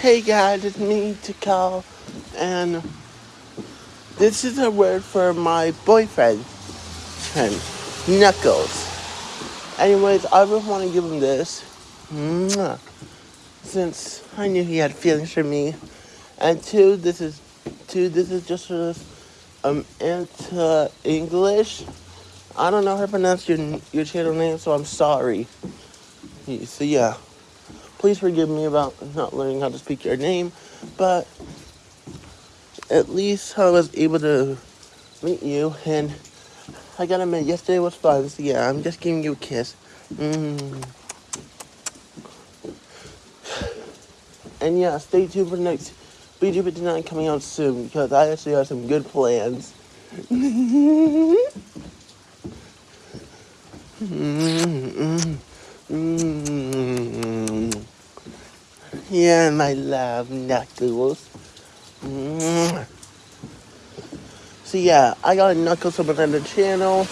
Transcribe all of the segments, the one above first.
Hey guys, it's me to call, and this is a word for my boyfriend, and Knuckles. Anyways, I just want to give him this, since I knew he had feelings for me, and two, this is two, this is just for this um into English. I don't know how to pronounce your your channel name, so I'm sorry. So yeah. Please forgive me about not learning how to speak your name, but at least I was able to meet you, and I gotta admit, yesterday was fun, so yeah, I'm just giving you a kiss. Mm. And yeah, stay tuned for the next BG59 coming out soon, because I actually have some good plans. mm, mm, Yeah, my love, Knuckles. So yeah, I got a Knuckles up on the channel.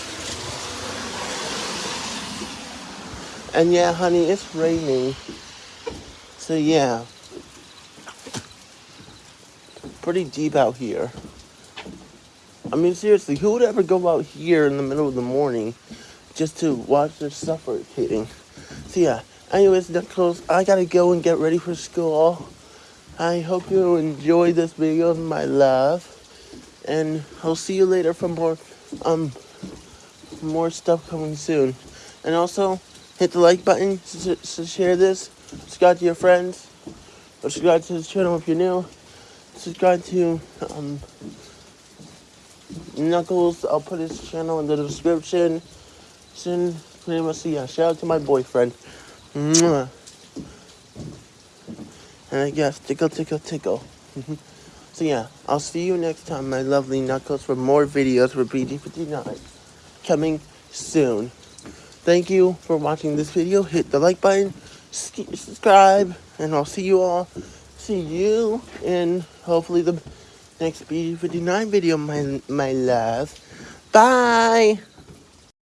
And yeah, honey, it's raining. So yeah. Pretty deep out here. I mean, seriously, who would ever go out here in the middle of the morning just to watch their suffocating? So yeah, Anyways, Knuckles, I gotta go and get ready for school. I hope you enjoyed this video, of my love. And I'll see you later for more, um, more stuff coming soon. And also, hit the like button to, to share this. Subscribe to your friends. Subscribe to this channel if you're new. Subscribe to, um, Knuckles. I'll put his channel in the description. Soon, pretty much, yeah, shout out to my boyfriend. Mwah. And I guess tickle, tickle, tickle. so yeah, I'll see you next time, my lovely Knuckles, for more videos for BG59 coming soon. Thank you for watching this video. Hit the like button, subscribe, and I'll see you all. See you in hopefully the next BG59 video, my my love. Bye.